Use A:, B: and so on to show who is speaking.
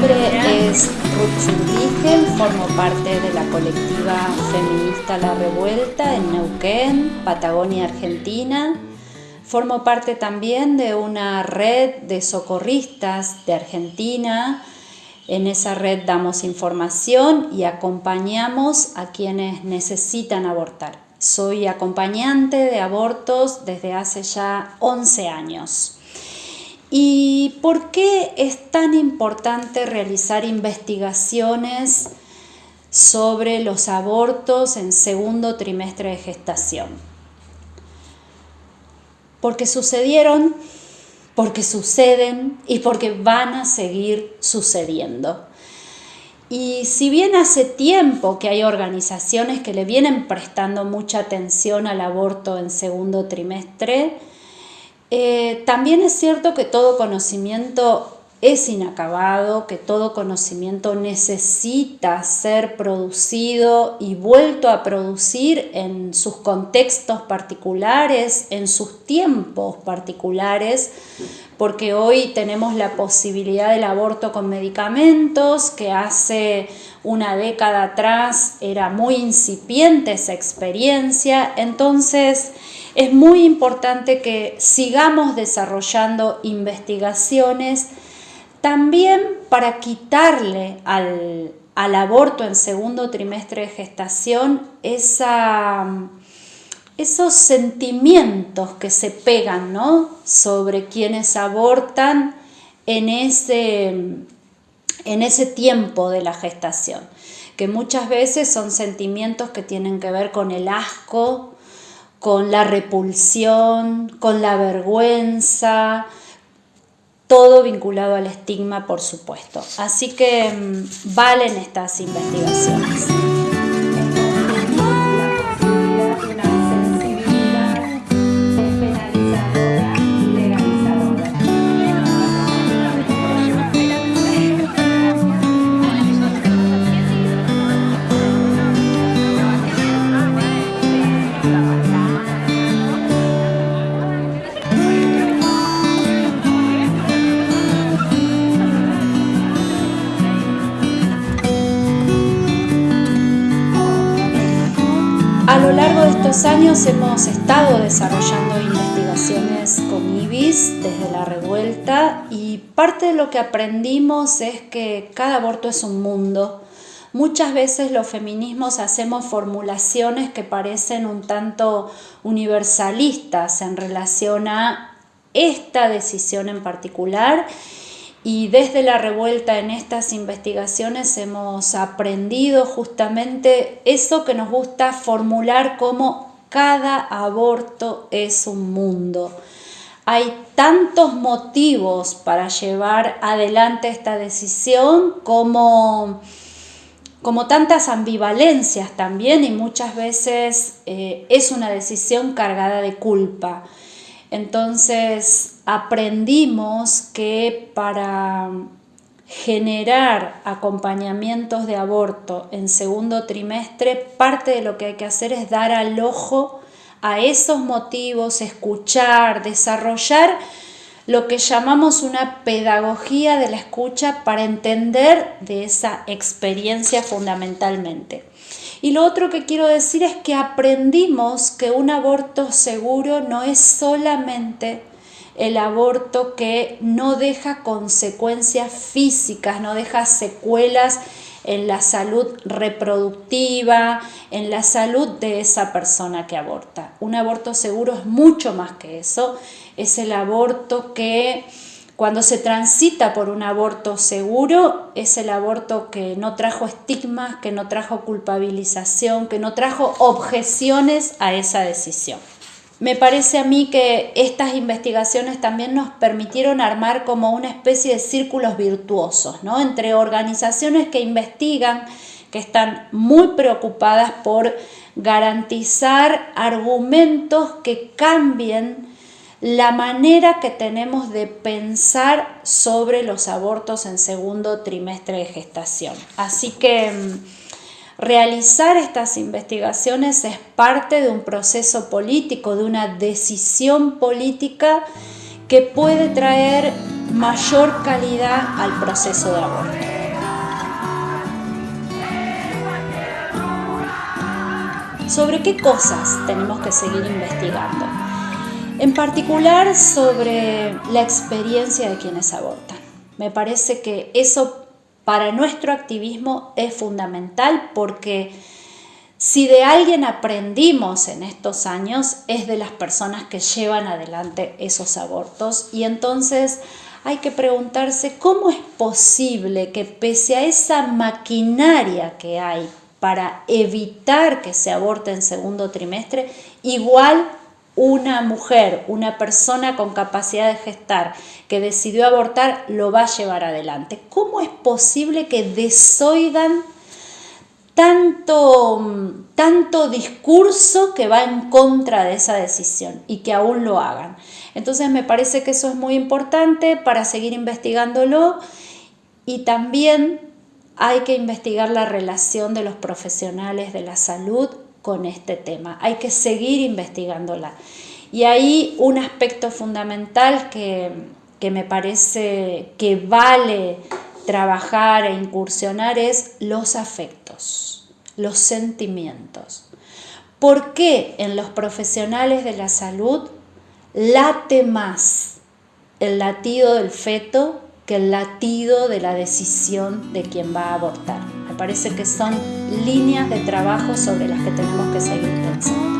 A: nombre es Ruth Zurdigen, formo parte de la colectiva feminista La Revuelta en Neuquén, Patagonia, Argentina. Formo parte también de una red de socorristas de Argentina. En esa red damos información y acompañamos a quienes necesitan abortar. Soy acompañante de abortos desde hace ya 11 años. ¿Y por qué es tan importante realizar investigaciones sobre los abortos en segundo trimestre de gestación? Porque sucedieron, porque suceden y porque van a seguir sucediendo. Y si bien hace tiempo que hay organizaciones que le vienen prestando mucha atención al aborto en segundo trimestre, eh, también es cierto que todo conocimiento es inacabado, que todo conocimiento necesita ser producido y vuelto a producir en sus contextos particulares, en sus tiempos particulares, porque hoy tenemos la posibilidad del aborto con medicamentos, que hace una década atrás era muy incipiente esa experiencia, entonces es muy importante que sigamos desarrollando investigaciones también para quitarle al, aborto en segundo trimestre de gestación esos sentimientos que se pegan sobre quienes abortan en ese, en ese tiempo de la gestación, que muchas veces son sentimientos que tienen que ver con el asco, con la repulsión, con la vergüenza, todo vinculado al estigma, por supuesto. Así que mm, valen estas investigaciones. Años hemos estado desarrollando investigaciones con IBIS desde la revuelta y parte de lo que aprendimos es que cada aborto es un mundo. Muchas veces los feminismos hacemos formulaciones que parecen un tanto universalistas en relación a esta decisión en particular y desde la revuelta en estas investigaciones hemos aprendido justamente eso que nos gusta formular como cada aborto es un mundo. Hay tantos motivos para llevar adelante esta decisión como, como tantas ambivalencias también y muchas veces eh, es una decisión cargada de culpa. Entonces aprendimos que para generar acompañamientos de aborto en segundo trimestre, parte de lo que hay que hacer es dar al ojo a esos motivos, escuchar, desarrollar lo que llamamos una pedagogía de la escucha para entender de esa experiencia fundamentalmente. Y lo otro que quiero decir es que aprendimos que un aborto seguro no es solamente el aborto que no deja consecuencias físicas, no deja secuelas en la salud reproductiva, en la salud de esa persona que aborta. Un aborto seguro es mucho más que eso, es el aborto que cuando se transita por un aborto seguro, es el aborto que no trajo estigmas, que no trajo culpabilización, que no trajo objeciones a esa decisión. Me parece a mí que estas investigaciones también nos permitieron armar como una especie de círculos virtuosos, ¿no? Entre organizaciones que investigan, que están muy preocupadas por garantizar argumentos que cambien la manera que tenemos de pensar sobre los abortos en segundo trimestre de gestación. Así que mm, realizar estas investigaciones es parte de un proceso político, de una decisión política que puede traer mayor calidad al proceso de aborto. ¿Sobre qué cosas tenemos que seguir investigando? En particular sobre la experiencia de quienes abortan. Me parece que eso para nuestro activismo es fundamental porque si de alguien aprendimos en estos años es de las personas que llevan adelante esos abortos y entonces hay que preguntarse cómo es posible que pese a esa maquinaria que hay para evitar que se aborte en segundo trimestre, igual una mujer, una persona con capacidad de gestar que decidió abortar, lo va a llevar adelante. ¿Cómo es posible que desoigan tanto, tanto discurso que va en contra de esa decisión y que aún lo hagan? Entonces me parece que eso es muy importante para seguir investigándolo y también hay que investigar la relación de los profesionales de la salud con este tema. Hay que seguir investigándola. Y ahí un aspecto fundamental que, que me parece que vale trabajar e incursionar es los afectos, los sentimientos. ¿Por qué en los profesionales de la salud late más el latido del feto que el latido de la decisión de quien va a abortar? Parece que son líneas de trabajo sobre las que tenemos que seguir pensando.